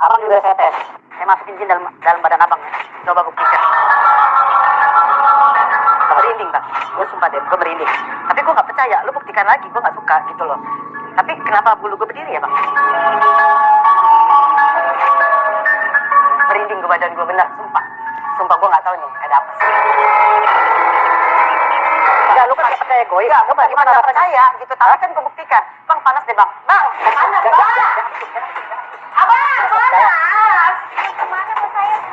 tes. Saya masukin jin dalam dalam badan abang ya. Coba buktikan. Merinding bang. Gue sumpah deh, gue merinding. Tapi gue nggak percaya. Lu buktikan lagi, gue nggak suka gitu loh. Tapi kenapa bulu gue berdiri ya bang? Merinding gue badan gue bener, sumpah. Sumpah gue nggak tahu nih ada apa. Enggak, lu kan percaya gue. Enggak, gue gimana percaya gitu. Tapi kan gue buktikan. Bang panas deh bang. Bang, panas bang. Abang, panas.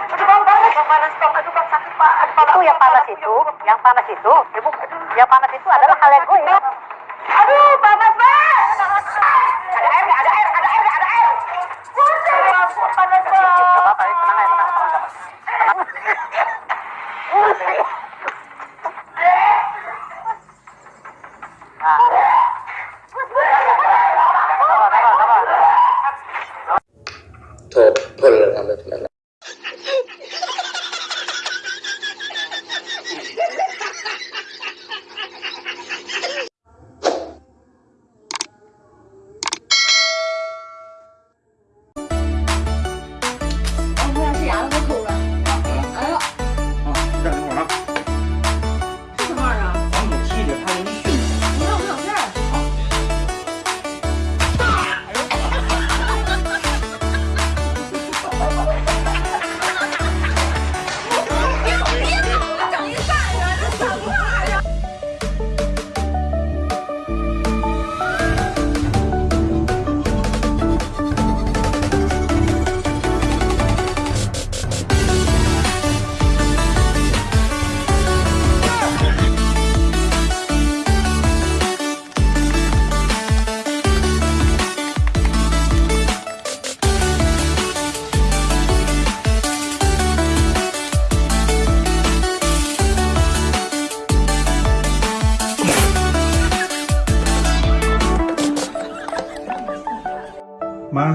Aduh bang, bang, bang panas bang. Aduh bang sakit pak. Aduh, bang, itu yang panas itu, yang panas itu, ibu, yang panas itu adalah hal yang. Ma,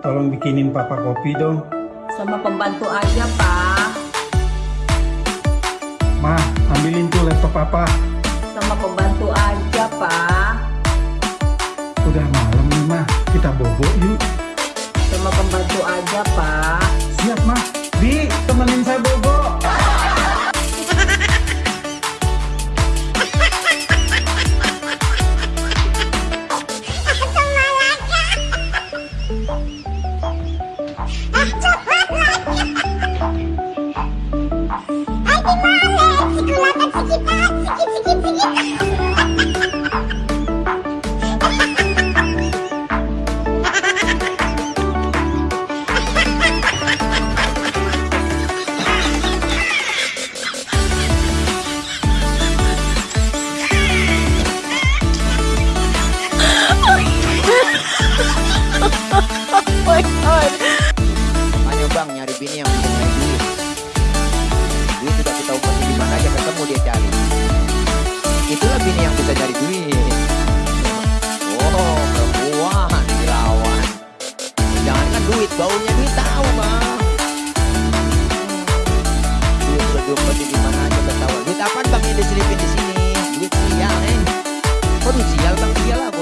tolong bikinin papa kopi dong. Sama pembantu aja, Pak. Ma, ambilin tuh laptop papa. Sama pembantu aja, Pak. Udah malam nih, Ma. Kita bobo yuk. Sama pembantu aja, Pak. Siap, Ma. Bi, temenin saya bobo. Makanya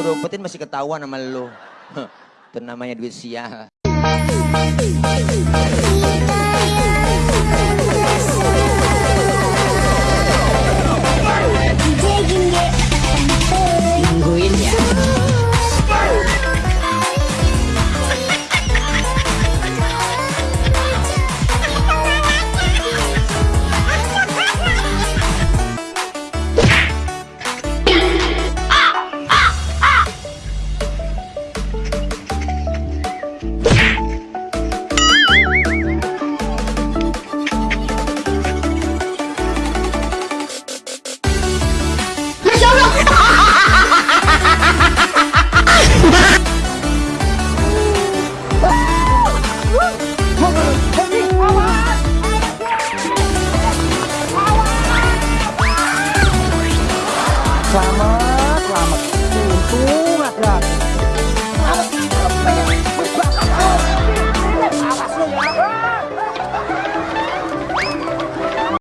Gue masih ketahuan sama lu. Itu namanya duit sial.